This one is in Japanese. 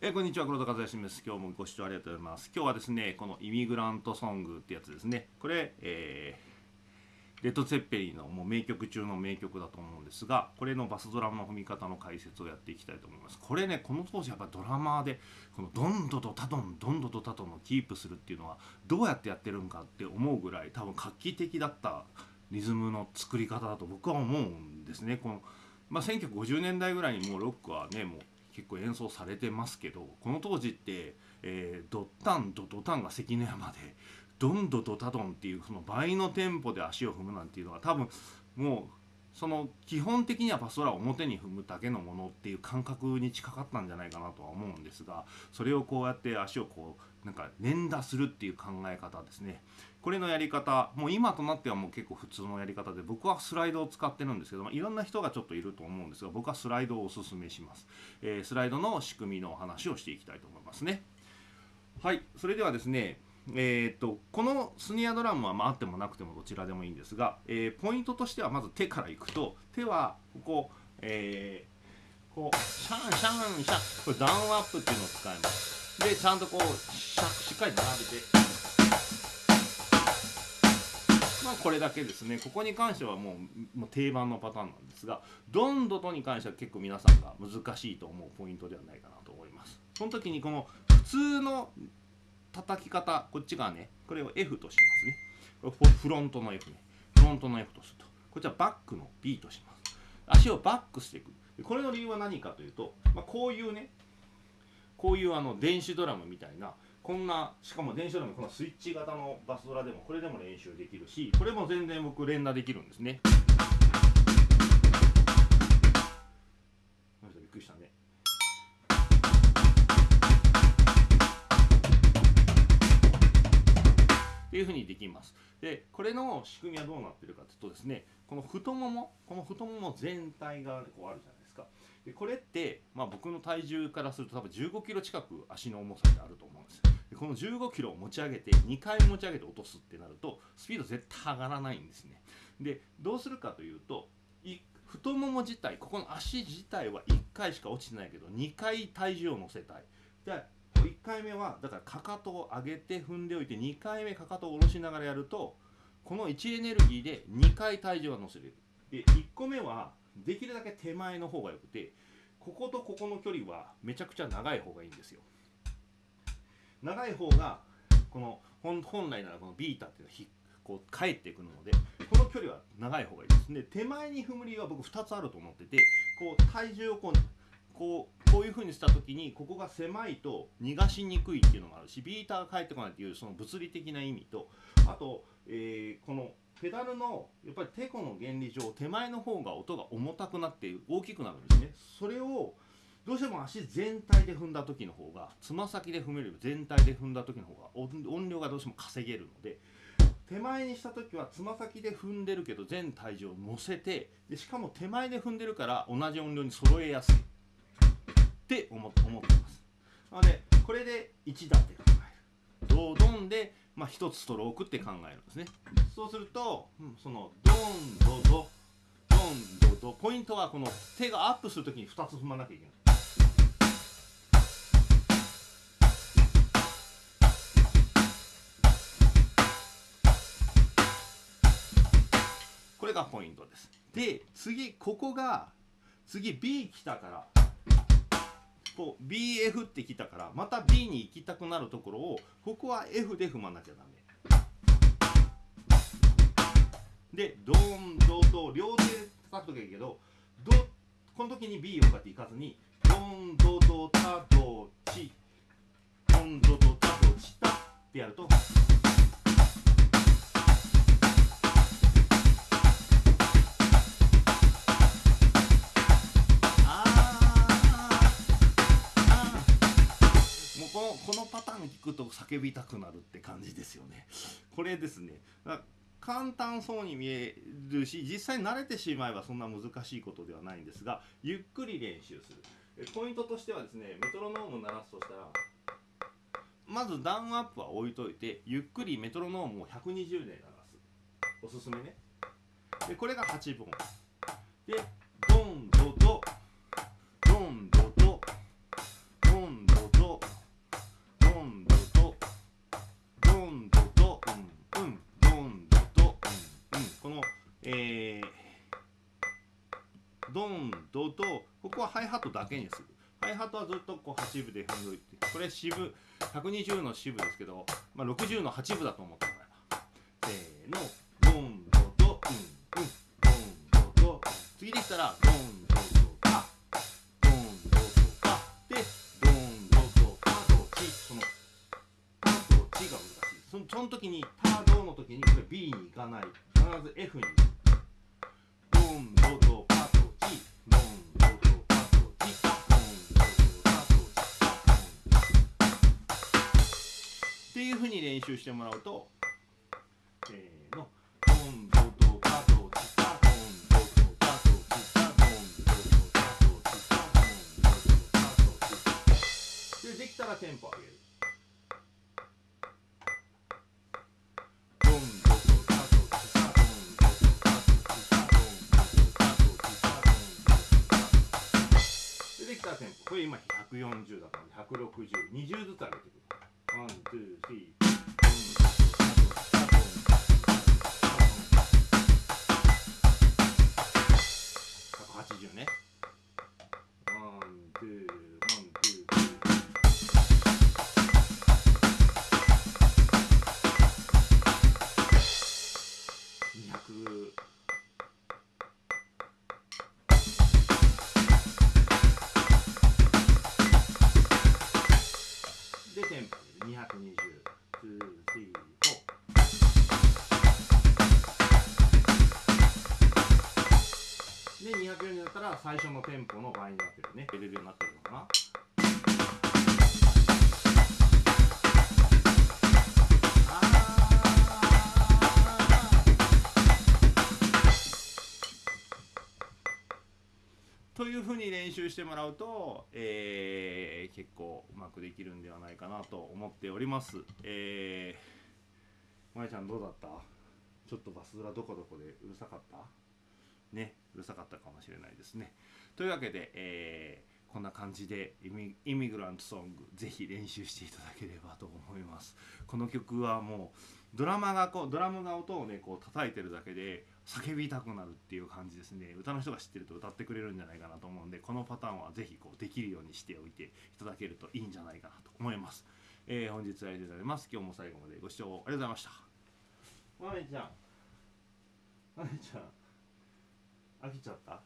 えーこんにちは黒田和也です今日もご視聴ありがとうございます今日はですねこのイミグラントソングってやつですねこれ、えーレッド・ツェッペリンのもう名曲中の名曲だと思うんですがこれのバスドラムの踏み方の解説をやっていきたいと思います。これねこの当時やっぱドラマーでこのドンドとタドンドンドとタドンをキープするっていうのはどうやってやってるんかって思うぐらい多分画期的だったリズムの作り方だと僕は思うんですね。この、まあ、1950年代ぐらいにもうロックはねもう結構演奏されてますけどこの当時って、えードッタンドドタンが関の山でドンドドタドンっていうその倍のテンポで足を踏むなんていうのは多分もうその基本的にはパスドラを表に踏むだけのものっていう感覚に近かったんじゃないかなとは思うんですがそれをこうやって足をこうなんか連打するっていう考え方ですね。これのやり方もう今となってはもう結構普通のやり方で僕はスライドを使ってるんですけど、まあ、いろんな人がちょっといると思うんですが僕はスライドをおすすめします、えースライドの仕組みのお話をしていきたいと思いますね。はいそれではですねえー、とこのスニアドラムはまああってもなくてもどちらでもいいんですが、えーポイントとしてはまず手からいくと手はここ、えーこうシャンシャンシャンこれダウンアップっていうのを使います。でちゃんとこうしゃしっかり並べて。まあこれだけですね。ここに関してはもうもう定番のパターンなんですがドンドとに関しては結構皆さんが難しいと思うポイントではないかなと思います。その時にこの普通の叩き方こっちがね。これを F としますね。これフロントの F ね。フロントの F とすると。こっちはバックの B とします。足をバックしていく。これの理由は何かというと、まあ、こういうねこういうあの電子ドラムみたいなこんなしかも電子ドラムこのスイッチ型のバスドラでもこれでも練習できるしこれも全然僕連打できるんですね。びっくりしたね。いうふうにできます。でこれの仕組みはどうなってるかというとですねこの太ももこの太もも全体がこうあるじゃないですか。でこれって、まあ、僕の体重からすると多分15キロ近く足の重さであると思うんです。でこの15キロを持ち上げて2回持ち上げて落とすってなるとスピード絶対上がらないんですね。でどうするかというと太もも自体ここの足自体は1回しか落ちてないけど2回体重を乗せたい。1回目はだからかかとを上げて踏んでおいて2回目かかとを下ろしながらやるとこの位置エネルギーで2回体重が乗せれる。で1個目はできるだけ手前の方がよくてこことここの距離はめちゃくちゃ長い方がいいんですよ。長い方がこの本来ならこのビータっていうのはこう返ってくるのでこの距離は長い方がいいです。で手前に踏む理由は僕2つあると思っててこう体重をこうこうこういう風にした時にここが狭いと逃がしにくいっていうのがあるしビーターが返ってこないっていうその物理的な意味とあと、えーこのペダルのやっぱりテコの原理上手前の方が音が重たくなって大きくなるんですね。それをどうしても足全体で踏んだ時の方がつま先で踏めるより全体で踏んだ時の方が音量がどうしても稼げるので手前にした時はつま先で踏んでるけど全体重を乗せてでしかも手前で踏んでるから同じ音量に揃えやすい。って思ってます。なのでこれで1打って考える。ドドンで、まあ、1つストロークって考えるんですね。そうすると、うんそのドンドド。ドンドド。ポイントはこの手がアップするときに2つ踏まなきゃいけない。これがポイントです。で次ここが次 B 来たからこう BF って来たからまた B に行きたくなるところをここは F で踏まなきゃダメ。でドンドド両手で叩くときゃいいけどドこの時に B をこうやっていかずにドンドドタドチドンドドタドチタってやると聞くと叫びたくなるって感じですよね。これですね。簡単そうに見えるし実際慣れてしまえばそんな難しいことではないんですがゆっくり練習する。えポイントとしてはですねメトロノーム鳴らすとしたらまずダウンアップは置いといてゆっくりメトロノームを120で流す。おすすめね。でこれが8分でこはハイハットだけにする。ハイハットはずっとこう8分で踏んどいてこれ四分120の四分ですけど、まあ、60の8分だと思ってもらえば。せーのドンドとうんうんドンドと次できたらドンドとパドンドとパでドンドとパとチこのパとチが難しいそのその時にパドの時にこれ B に行かない必ず F にドンドとパっていうふうに練習してもらうとせーの。ドンドとパとチタドンドとパとチタドンドとパとチタドンドとパとチタでできたらテンポ上げるできたらテンポこれ今140だから16020ずつ上げていくワン、ツで、240になったら最初のテンポの倍になってるね。入れるようになってるのかな。というふうに練習してもらうと、えー結構うまくできるんではないかなと思っております。えー、まやちゃんどうだった？ちょっとバスドラどこどこでうるさかった？ね、うるさかったかもしれないですね。というわけで、えーこんな感じでイミイミグラントソングぜひ練習していただければと思います。この曲はもうドラマがこうドラムが音をねこう叩いてるだけで叫びたくなるっていう感じですね歌の人が知ってると歌ってくれるんじゃないかなと思うんでこのパターンはぜひこうできるようにしておいていただけるといいんじゃないかなと思います。えー本日は以上でございます。今日も最後までご視聴ありがとうございました。まめちゃん、まめちゃん、飽きちゃった？